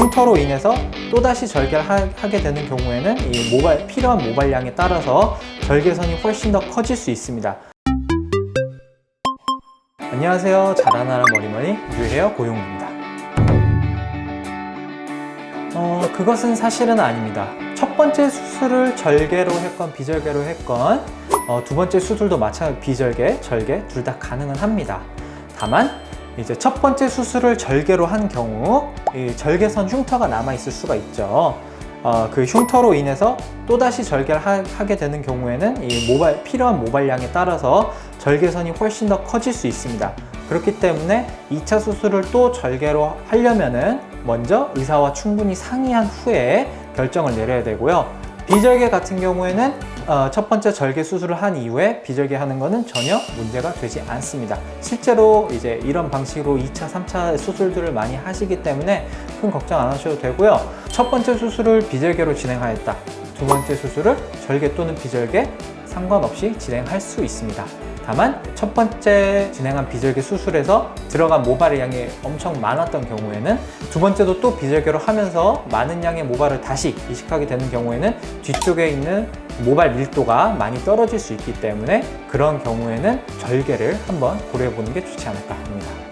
흉터로 인해서 또다시 절개를 하, 게 되는 경우에는 이 모발, 필요한 모발량에 따라서 절개선이 훨씬 더 커질 수 있습니다. 안녕하세요. 자라나라 머리머리 유헤어 고용입니다. 어, 그것은 사실은 아닙니다. 첫 번째 수술을 절개로 했건 비절개로 했건 어, 두 번째 수술도 마찬가지 비절개, 절개 둘 다 가능은 합니다. 다만 이제 첫 번째 수술을 절개로 한 경우 이 절개선 흉터가 남아 있을 수가 있죠. 어, 그 흉터로 인해서 또다시 절개를 하, 게 되는 경우에는 이 모발, 필요한 모발량에 따라서 절개선이 훨씬 더 커질 수 있습니다. 그렇기 때문에 2차 수술을 또 절개로 하려면은 먼저 의사와 충분히 상의한 후에 결정을 내려야 되고요. 비절개 같은 경우에는 어, 첫 번째 절개 수술을 한 이후에 비절개 하는 것은 전혀 문제가 되지 않습니다. 실제로 이제 이런 방식으로 2차, 3차 수술들을 많이 하시기 때문에 큰 걱정 안 하셔도 되고요. 첫 번째 수술을 비절개로 진행하였다. 두 번째 수술을 절개 또는 비절개 상관없이 진행할 수 있습니다. 다만 첫 번째 진행한 비절개 수술에서 들어간 모발의 양이 엄청 많았던 경우에는 두 번째도 또 비절개로 하면서 많은 양의 모발을 다시 이식하게 되는 경우에는 뒤쪽에 있는 모발 밀도가 많이 떨어질 수 있기 때문에 그런 경우에는 절개를 한번 고려해 보는 게 좋지 않을까 합니다.